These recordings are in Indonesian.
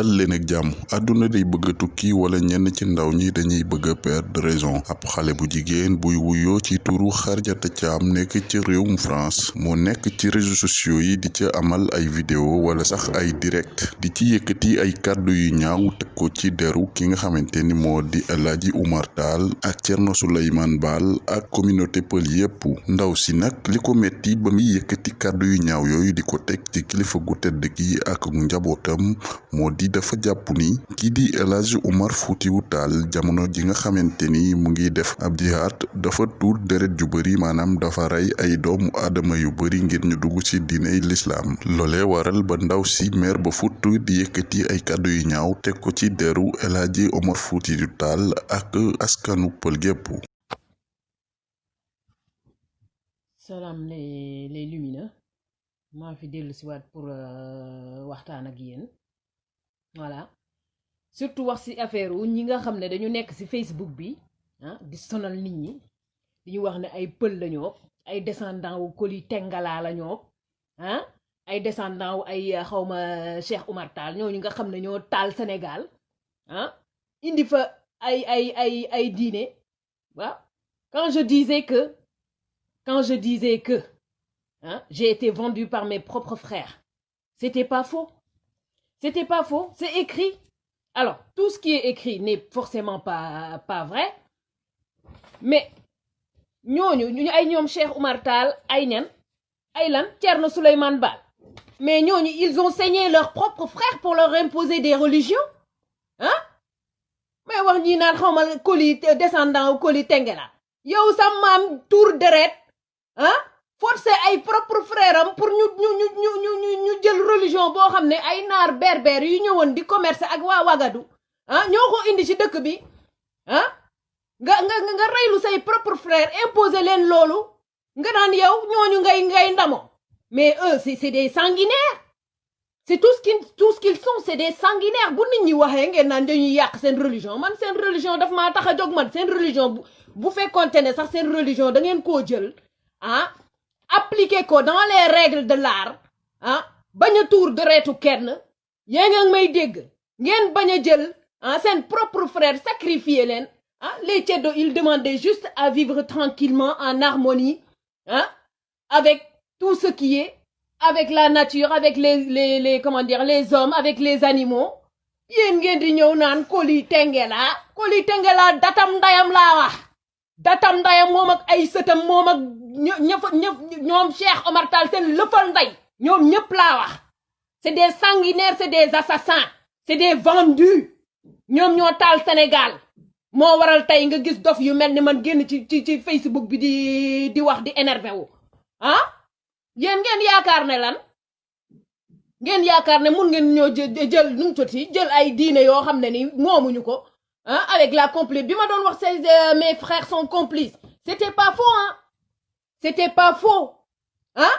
dal leen ak jàmm. Àdduna day bëgg tukki wala ñenn ci ndaw ñi dañuy bëgg perdre raison. Ab xale bu jigéen buy wuyoo ci turu Xarjata Caam nekk ci réewum France. Moo nekk ci réseaux sociaux yi di ca amal ay vidéo wala sax ay direct. Di ci yëkkati ay kàddu yu ñaaw teg ko ci deru ki nga xamante ni moo di El Hadji Oumar Tall ak Thierno Souleymane Baal ak communauté pël yépp. Ndaw si nag li ko metti ba muy yëkkati kàddu yu ñaaw yooyu di ko teg ci kilifa gu tedd gi ak njabootam moo di dafa jàpp ni kii di Oumar Foutiou Tall jamono ji nga xamante ni mu ngi def ab jihaad dafa tuur deret ju bëri maanaam dafa rey ay doomu aadama yu bëri ngir ñu dugg ci diiney lislaam. Loole waral ba ndaw si mer ba futt di yëkkati ay kàddu yu ñaaw teg ko ci deru El Oumar Foutiou Tall ak askanu pël gépp. Salaam les les lumineux. Maa fi dellu si waat pour waxtaan ak yéen voilà surtout wax ci affaire wu ñi nga xam dañu nekk ci Facebook bi ah di sonal nit ñi di ñu wax ne ay pël lañoo ay descendant wu Koli Tengala lañoo ah ay descendant wu ay xawma Cheikh Oumar Tall ñooñu nga xam ñoo taal Sénégal ah indi fa ay ay ay ay diine waaw quand je disais que quand je disais que Hein, j'ai été vendu par mes propres frères. C'était pas faux. C'était pas faux. C'est écrit. Alors, tout ce qui est écrit n'est forcément pas, vrai. Mais, ñooñu ñu ay ñoom Cheikh Oumar Tall ay mais ils ont saigné leurs propres frères pour leur imposer des religions hein? Mais wax ñi naan xawma Koli descendant Koli Tengela yow sa maam tour deret hein? Forcé ay propre frère am pour ñu ñu ñu ñu ñu ñu jël religion boo xam ne ay naar berbère yu ñëwoon di commerce ak waa Wagadu ah ñoo ko indi ci dëkk bi ah nga nga nga reylu say propre frère imposer leen loolu nga naan yow ñooñu ngay ngay ndamo. Mais eux c'est c'est des sanguinaires. C'est tout ce qu'ils tout ce qu'ils sont c'est des sanguinaires. Bu nit ñi waxee ngeen naan dañuy yàq seen religion. Man seen religion daf maa tax a man seen religion bu bu fekkoonte ne sax seen religion da ngeen koo jël ah appliquer ko dans les règles de l'art ah bañ a tuur deretu kenn yaa nga may dégg ngeen bañ a jël ah propre frère sacrifier leen ah les ceddo ils demandaient juste à vivre tranquillement en harmonie ah avec tout ce qui est avec la nature avec les les les comment dire les hommes avec les animaux. Yéen ngeen di ñëw naan Koli Tengela Koli Tengela datam ndayam laa wax datam ndayam moom ak ay ak ñë ñëfa ñëf ñoom Cheikh Omar Tall seen lëfal nday ñoom ñëpp c'est des sanguinaires c'est des assassins c'est des vendus. Ñoom ñoo taal Sénégal. Moo waral tey nga gis dof yu ni man génn ci ci ci Facebook bi di di wax di énervé wu. Ah? Yéen ngeen yaakaar ne lan? Ngeen yaakaar ne mun ngeen ñoo jël nu mu tudd jël ay diine yoo moomuñu ko ah avec la complice. Bi ma doon wax say mes frères sont complices. C'était pas faux hein? C'était pas faux ah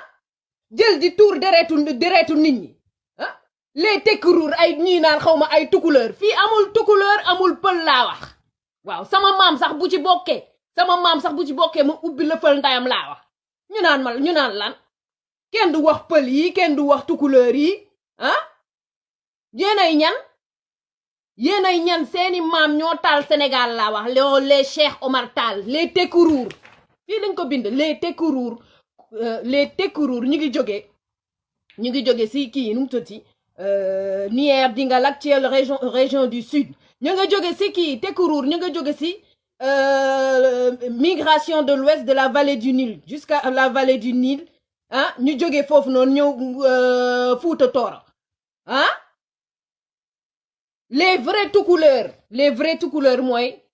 jël di tuur deretu deretu nit ñi ah les tekkuruur ay ñii naan xaw ma ay tukuleur amul tukuleur amul pël laa wax. Waaw sama maam sax bu ci bokkee sama maam sax bu ci bokkee ma ubbi la pël ndayam laa wax. Ñu naan ma ñu naan lan? Kenn du wax pël yi kenn du wax tukuleur yi ah yéenay ñan? Yéenay ñan seeni ñoo taal Sénégal laa wax. Loo les Cheikh Omar Tall les les tekkuruur les tekkuruur ñu ngi jóge ñu ngi jóge si kii nu mu actuelle région région du sud. Ñu nga jóge si kii tekkuruur ñu nga si migration de l'ouest de la vallée du Nil jusqu'à la vallée du Nil ah ñu jóge foofu noonu ñëw Fuuta Tooro ah. Les vrais tukuleurs les vrais tukuleurs mooy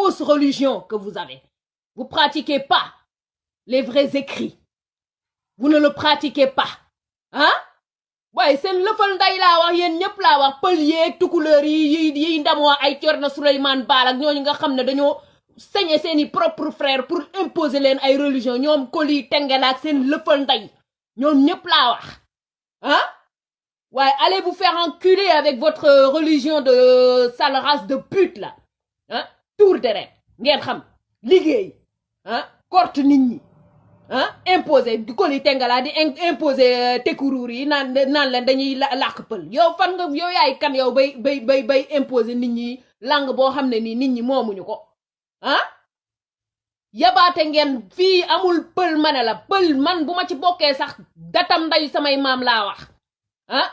fausses religions que vous avez. Vous pratiquez pas les vrais écrits. Vous ne le pratiquez pas. Hein? Waaye seen lëfal nday laa wax yéen ñëpp laa wax. Pël yeeg tukuleur yi yi ndamoo ay Thierno Souleymane Baal ak ñooñu nga xam ne dañoo sañe seeni propre frère pour imposer leen ay religion. Ñoom Koli Tengela ak seen lëfal nday ñoom ñëpp laa waaye allez vous faire enculer avec votre religion de sale race de pute là. Ah tour deret ngeen xam liggéey ah korte nit ñi ah imposé Koli Tengela di imposé tekkuruur yi naan naan leen dañuy làkk pël. Yow fan nga yow yaay kan yow bay bay bay bay imposé nit ñi langue boo xam ne nii nit ñi moomuñu ko ah? Yabaate ngeen fii amul pël ma ne la pël man bu ma ci bokkee sax datam nday samay maam laa wax ah?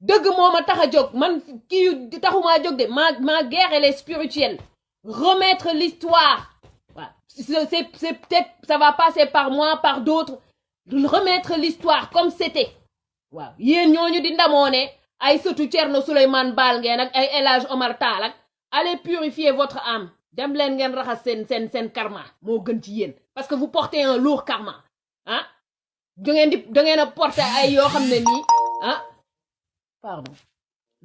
Dëgg moo ma tax a jóg man kii taxumaa jóg de ma ma guerre est spirituelle remettre l'histoire. Waaw c'est peut-être ça va passer par moi par d'autres. Remettre l'histoire comme c'était. Waaw yéen ñooñu di ndamoo ne ay sëtu Thierno Souleymane Baal ngeen ak Omar Tall allez purifier votre âme. Dem leen ngeen raxas seen seen karma. Moo gën ci parce que vous portez un lourd karma. Ah? Da ngeen di da ngeen a porter ay yoo ah? Pardon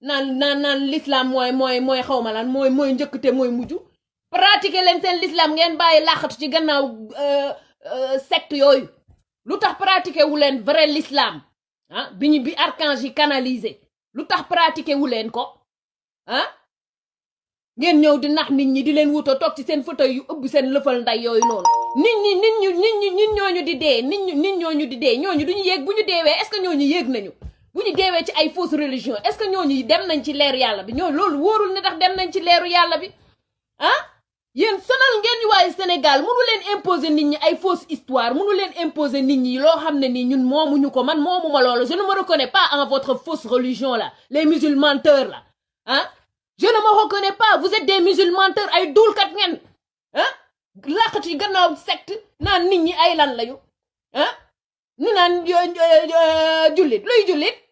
naan naan naan l'islam mooy mooy mooy xaw ma lan mooy mooy njëkkte mooy mujj. Pratiquer leen seen l'islam ngeen bàyyi làqatu ci gannaaw secte yooyu. Lu tax pratiquer wu leen vrai l'islam? Ah bi ñu bi archange canalisé. Lu tax pratiquer wu leen ko? Ah? Ngeen ñëw di nax nit ñi di leen wuto toog ci seen fauteuil yu ëbb seen lëfal nday yooyu noonu. Nit ñi nit ñu nit ñi nit ñooñu di dee nit ñu nit ñooñu di dee. Ñooñu duñu yéeg bu ñu deewee est-ce que ñooñu yéeg nañu bu ñu deewee ci ay fausse religion est-ce que ñooñu dem nañ ci bi? Wóorul ne dem nañ ci bi. Ah? Yéen sonal ngeen Sénégal imposer fausse histoire imposer je ne me reconnais pas en votre fausse religion là les musulmans menteurs là. Ah? Je ne me reconnais pas vous êtes des musulmans menteurs ay duulkat ngeen. Ah? Gannaaw secte naan nit ñi ay lan lañu? Ah? Ñu naan jullit luy jullit?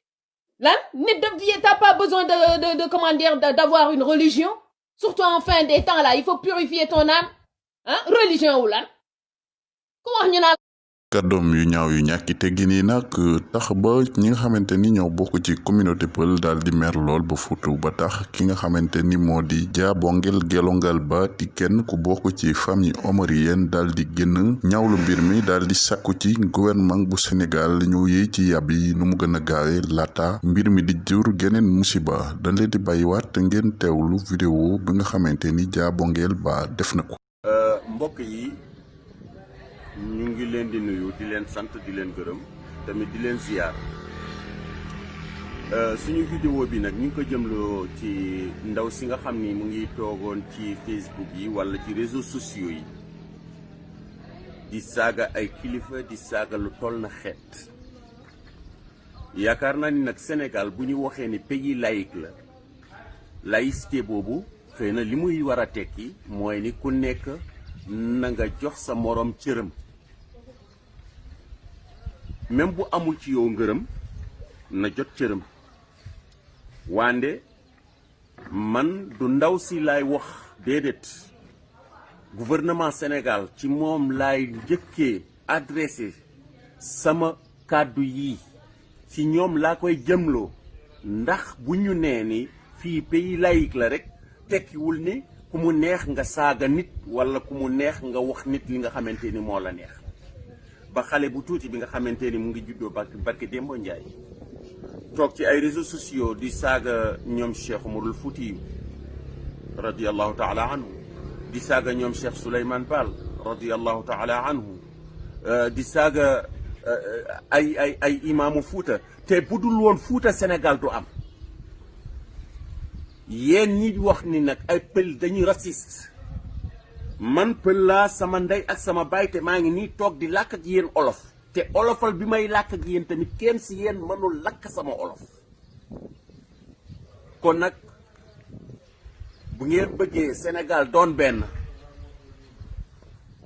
Daf t'as pas besoin de de comment dire d'avoir une religion. Surtout en fin des temps là il faut purifier ton âme. Ah religion ñu naan kàddoom yu ñaaw yu ñàkki teggin yi nag tax ba ñi nga xamante ni ñoo bokk ci communauté pël daal di mer lool ba futu ba tax ki nga xamante ni moo di jaabongel gelongal ba di kenn ku bokk ci famille omarienne daal di génn ñaawlu mbir mi daal di sàkku ci gouvernement bu Sénégal ñu yéey ci yàb yi nu mu gën a gaawe laata mbir mi di jur geneen musiba. Dañ leen di bàyyiwaat ngeen teewlu vidéo bi nga xamante ni jaabongel ba def na ko. Mbokk yi ñu ngi leen di nuyu di leen sant di leen gërëm tamit di leen ziyaar suñu vidéo bi nag ñu ko jëmloo ci ndaw si nga xam mu ngi toogoon ci Facebook yi walla ci réseaux sociaux yi. Di saaga ay kilifa di saaga lu toll na xeet. Yaakaar naa ni nag Sénégal bu ñu waxee ni pays laïque la laïcité boobu xëy na li tekki ni ku nekk na nga jox sa moroom cëram même bu amul ci yow ngërëm na jot cëram. Wande man du ndaw si laay wax déedéet. Gouvernement Sénégal ci laay njëkkee adressé sama kàddu yi. Ci ñoom laa koy jëmloo. Ndax bu ñu nee ni fii pays laïque la rek tekkiwul ni ku mu neex nga saaga nit walla ku mu neex nga wax nit li nga xamante ni moo la neex ba xale bu tuuti bi nga xamante ni mu ngi juddoo barki barki Dembo Njaay toog ci ay réseaux sociaux di saaga ñoom Cheikh Umarul Fuuti radiyallahu taala anhu di saaga ñoom Cheikh Souleymane Baal radiyallahu taala anhu di saaga ay ay ay imaamu Fuuta te bu dul woon Sénégal du am yéen ñi wax ni nag ay pël dañuy raciste man pël sama ndey ak sama baay te ngi nii toog di làkk ak yéen olof. Te olofal bi may làkk ak yéen tamit kenn si mënul lakk sama olof. Kon nag bu ngeen bëggee Sénégal doon benn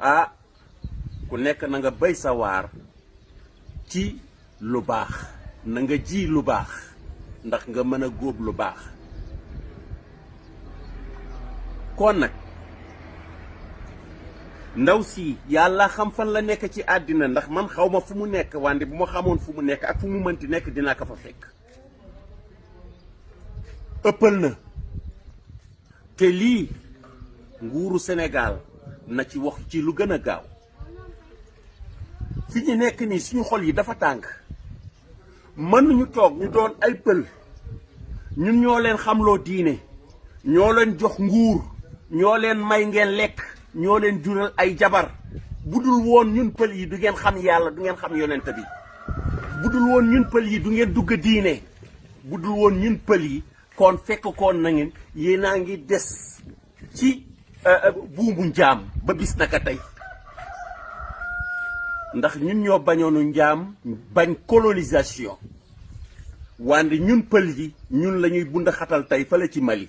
ah ku nekk na nga béy sa waar ci lu baax. Na nga ji lu baax. Ndax nga mën a góob lu baax. Kon nag ndaw si yàlla xam fan la nekk ci àddina ndax man xaw ma fu mu nekk wante bu ma xamoon fu mu nekk ak fu mu mënti nekk dinaa ko fa fekk. Ëppal na. Te lii nguuru Sénégal na ci wax ci lu gën a gaaw. Fi ñu nekk nii suñu xol yi dafa tàng. Mënuñu toog ñu doon ay pël. Ñun ñoo leen xamloo diine. Ñoo leen jox nguur. Ñoo leen may ngeen lekk. Ñoo leen jural ay jabar. Bu dul woon ñun pël yi du ngeen xam yàlla du ngeen xam yonent bi. Bu dul woon ñun pël yi du ngeen dugg diine. Bu dul woon ñun pël yi kon fekk koon na ngeen yéenaa ngi des ci buumu njaam ba bis naka tey. Ndax ñun ñoo bañoonu njaam bañ colonisation. Wante ñun pël yi ñun la ñuy bund xatal tey fale ci Mali.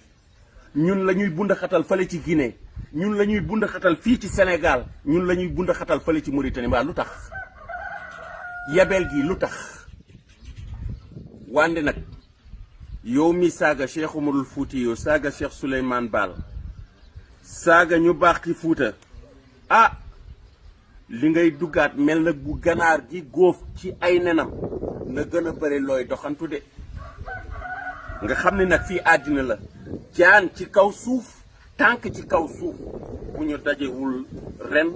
Ñun la ñuy bund xatal fale ci Guinée ñun la ñuy bund fii ci Sénégal ñun la ñuy bund ci Mauritanie. Mbaa lu tax? Yabel gi lu tax? Wànde nag yow mi saaga Cheikh Umarul Fuuti yow saaga Cheikh Souleymane Baal saaga ñu baax ci Fuuta ah li ngay duggaat mel na bu ganaar gi góof ci ay nenam. Na gën a bëri looy doxantu de. Nga xam ne nag fii àddina la. Jaan ci kaw suuf tànk ci kaw suuf bu ñu dajewul ren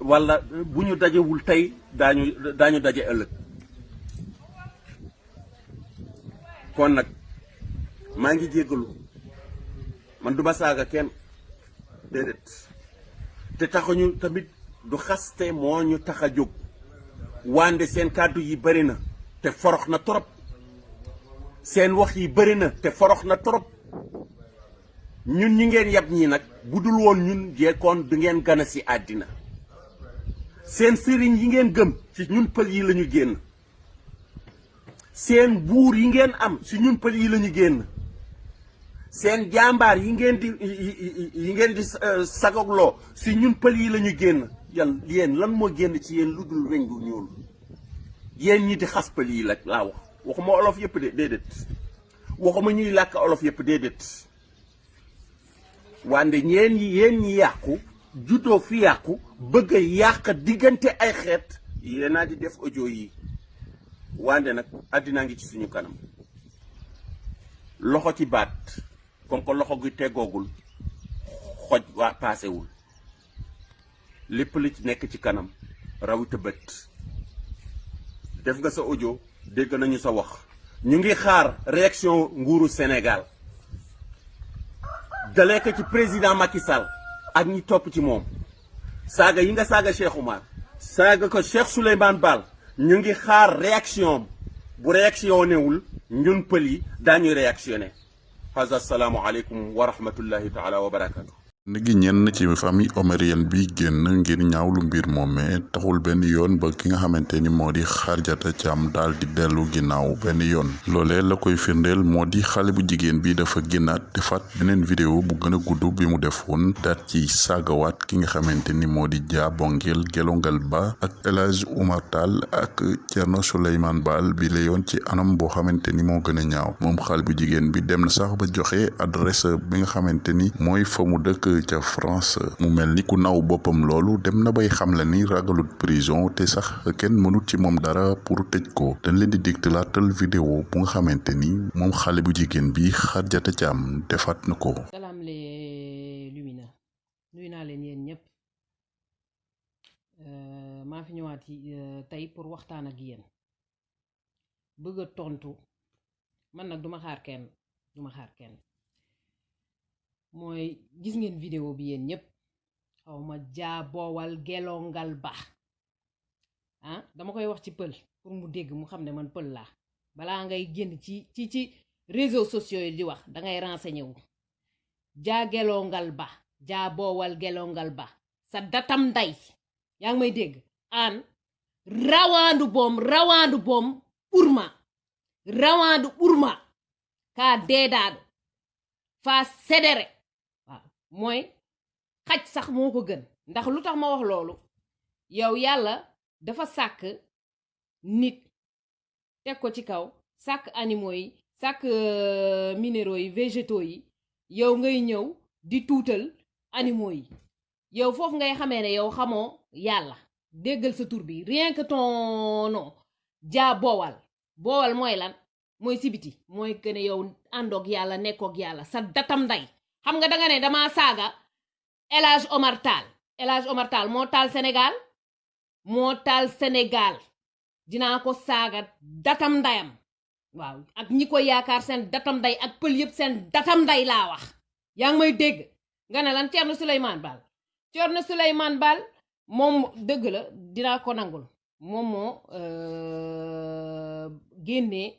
walla bu ñu dajewul tey daañu daje ëllëg. Kon nag maa ngi jéggalu. Man duma saaga kenn. Déedéet. Te taxuñu tamit du xaste moo ñu tax a jóg. Wande seen kàddu yi bëri na te forox na trop. Seen wax yi bëri na te forox na trop. Ñun ñi ngeen yab ñii nag bu dul woon ñun jekkoon du ngeen gana si àddina. seen sëriñ yi ngeen gëm ci ñun pël yi lañu génn. seen buur yi ngeen am si ñun pël yi lañu génn. seen jàmbaar yi ngeen di yi ngeen di sagogloo si ñun pël yi lañu génn. yan yéen lan moo génn ci yéen lu dul weñ gu ñuul. yéen ñi di xas pël yi la laa wax. waxuma olof yëpp de déedéet. waxuma ñuy làkk olof yëpp déedéet. Wande ñeen ñi yéen ñi yàqu juddoo fi yàqu bëgg a yàq diggante ay xeet. Yéenaa di def audio yi. Wande nag àddinaa ngi ci suñu kanam. Loxo ci baat comme que loxo gi teggoogul xoj waa paasewul. Lépp li ci nekk ci kanam rawita bët. Def nga sa audio dégg nañu sa wax. Ñu ngi xaar réaction nguuru Sénégal. Dalee ko ci président Macky Sall ak ñi topp ci moom saaga yi nga saaga Cheikh Oumar saaga ko Cheikh Souleymane Baal ñu ngi xaar réaction bu réactionné wul ñun pël yi daañuy réactionné haza salaamu aleykum wa rahmatullahi taala wa barakatu nigi ñenn ci famille omarienne bi génn ngir ñaawlu mbir moomee taxul benn yoon ba ki nga xamante ni moo di Xarjata Caam daal di dellu ginnaaw benn yoon loolee la koy firndeel moo di xale bu jigéen bi dafa génnaat defaat beneen vidéo bu gën a bi mu defoon daat ci saagawaat ki nga xamante ni moo di Gelongal Ba ak El Hadj Oumar Tall ak Thierno Souleymane Baal bi la yoon ci anam boo xamante ni moo gën a ñaaw. Moom xale bu jigéen bi dem na sax ba joxe adresse bi nga xamante ni mooy dëkk ca France mu mel ni ku naw boppam loolu dem na bay xam la ni ragalut prison te sax kenn mënut ci moom dara pour tëj ko. Dañ leen di digtalaatal vidéo bu nga xamante ni moom xale bu jigéen bi Xarjata Caam defaat na ko. Salaam les lumina nuyu naa leen yéen ñëpp maa fi ñëwaat yi tey pour waxtaan ak yéen. Bëgg tontu. Man nag duma xaar kenn duma xaar kenn mooy gis ngeen vidéo bi yéen ñëpp xaw ma jaaboowal gelongal ba. Ah dama koy wax ci pël pour mu dégg mu xam ne man pël laa. Balaa ngay génn ci ci ci réseaux sociaux yi di wax dangay renseigné wu. Jaa gelongal ba jaaboowal gelongal ba. Sa datam nday yaa may dégg? Aan rawaandu boom rawaandu boom ɓurma rawaandu ɓurma ka deedaaɗo faa sedere mooy xaj sax moo ko gën. Ndax lu tax ma wax loolu? Yow yàlla dafa sàkk nit teg ko ci kaw sàkk animaux yi sàkk euh, minéraux yi végétaux yi yow ngay ñëw di tuutal animaux yi. Yow foofu ngay xamee ne yow xamoo yàlla. Déggal sa tur bi. Rien que ton nom. Jaa boowal boowal mooy lan? Mooy sibiti. Mooy que ne yow àndoog yàlla nekkoog yàlla. Sa datam nday xam nga danga ne dama saaga El Hadj Omar Tall. Moo taal Sénégal? Moo dinaa ko saaga datam ndayam. Waaw ak ñi ko yaakaar seen datam nday ak pël yëpp seen datam nday laa wax. Yaa ngi may dégg? Nga ne lan Thierno Souleymane Baal Thierno Souleymane Baal moom dëgg la dinaa ko nangul. Moom moo euh, génnee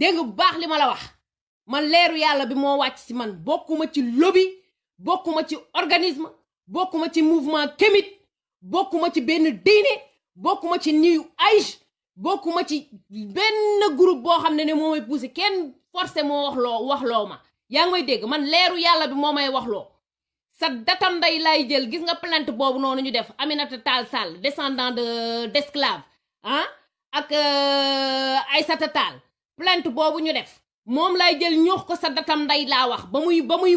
dégg bu baax li ma la wax? Man leeru yàlla bi moo wàcc ci man. Bokkuma ci lobby bokkuma ci organisme bokkuma ci mouvement kémit bokkuma ci benn diine bokkuma ci new age bokkuma ci benn groupe boo xam ne ne moo may poussé kenn forcé moo wax loo wax ma. Yaa ngi may dégg? Man leeru yàlla bi moo may wax loo. Sa datam nday lay jël. Gis nga plainte boobu noonu ñu def? Aminata Tall Sall descendant de d'esclave ah? Ak ay Aïssata Tall. Plainte boobu ñu def. Moom lay jël ñoox ko sa datam nday laa wax ba muy ba muy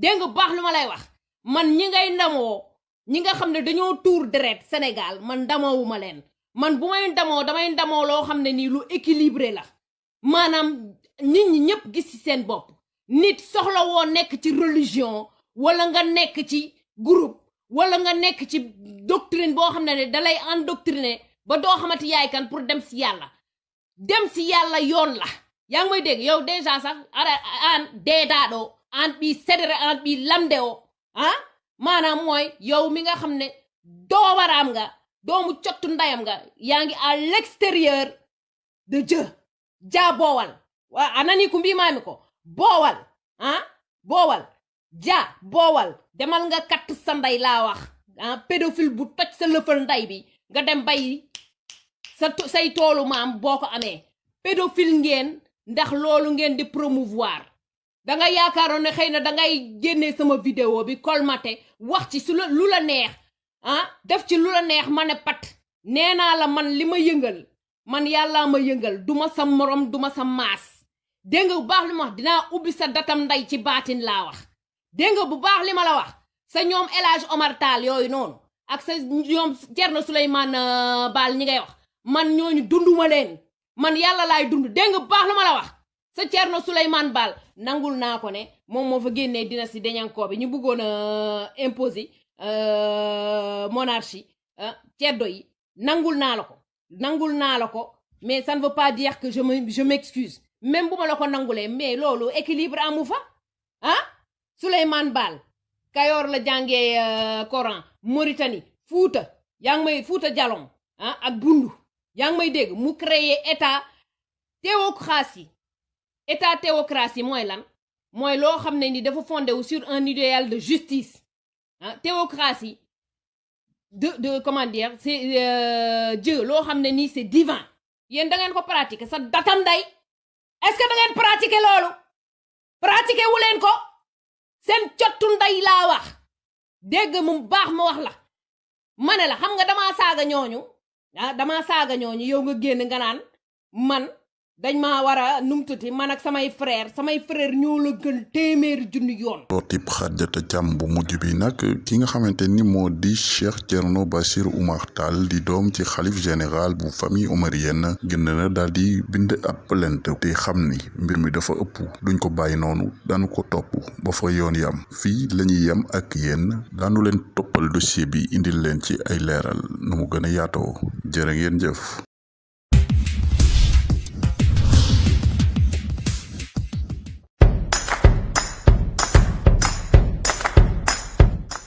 nga bu baax lu ma lay wax? Man ñi ngay ndamoo ñi nga xam ne dañoo tuur deret Sénégal man ndamoowuma leen. Man bu may ndamoo damay ndamoo loo xam ne nii lu équilibré la. Maanaam nit ñi ñëpp gis ci seen bopp. Nit soxla woo nekk ci religion wala nga nekk ci groupe wala nga nekk ci doctrine boo xam ne ne dalay endoctriner ba doo xamante yaay kan pour dem si yàlla dem si yàlla yoon la. Yaa ngi may dégg? Yow déjà sax ara an deedaaɗo an ɓi sedere an ɓi lamde o ah? Maanaam mooy yow mi nga xam ne doomaraam nga doomu cottu ndayam nga yaa ngi à l'extérieur de Dieu. Jaa boowal. Waa anani ku mbimaami ko? Boowal. Ah? Boowal. Ja boowal. Demal nga katt sa nday laa wax. Ah bu toj sa lëfal nday bi nga dem bay sa say toolu maam boo ko amee pédophile ngeen ndax loolu ngeen di promouvoir. Da nga yaakaaroon ne xëy na da ngay génnee sama vidéo bi colmaté wax ci su la lu la neex ah def ci lu la neex ma ne pat. Nee naa la man li ma yëngal man yàllaa ma yëngal duma sa morom duma sa maas. Dégg nga bu baax li ma wax dinaa ubbi sa datam nday ci baatin laa wax. Dégg bu baax li ma la wax sa ñoom El Hadj Omar Tall yooyu noonu ak sa ñoom Thierno Souleymane euh, Baal ñi ngay wax man ñooñu dunduma leen. Man yàlla laay dund. Dégg nga baax li ma nangul naa ko ne moom moo fa génnee dynastie Deñankoo bi. Ñu bëggoon a imposer euh, monarchie ah ceddo nangul naa la nangul naa la mais ça ne veut pas dire que je me je m'excuse. Même bu ma la ko nangulee mais loolu équilibre amu fa. Ah? Souleymane Baal Kayoor la jàngee euh, Coran. Mauritanie Fuuta yaa ngi may Fuuta ah? Ak yaa ngi may dégg mu créer état théocratie. État théocratie mooy lan? Mooy loo xam ne ni dafa fondé sur un idéal de justice. Ah théocratie de de comment dire c'est euh, Dieu loo xam ne nii c'est divin. Yéen da ngeen ko pratiquer sa datam day est-ce que da ngeen pratiquer loolu? Pratiquer wu leen ko? Seen cottu nday laa wax. Dégg mu baax ma wax la. Ma ne la xam nga damaa saaga ñooñu ah damaa saaga ñooñu yow nga génn nga naan man dañ maa war a numtuti man ak samay frère samay frère ñoo la gën téeméeri junni yoon. Sortib Xadijata Thiam bu mujj bi nag ki nga xamante ni moo di Cheikh Thierno Bachir Oumar Tall di doom ci xalif général bu famille omarienne gën na daal di bind ab plainte. Te xam ni mbir mi dafa ëpp duñ ko bàyyi noonu daanu ko topp ba fa yoon yam. Fii lañuy yem ak yéen daanu leen toppal dossier bi indil leen ci ay leeral nu mu gën a yaatoo. Jërë ngeen jëf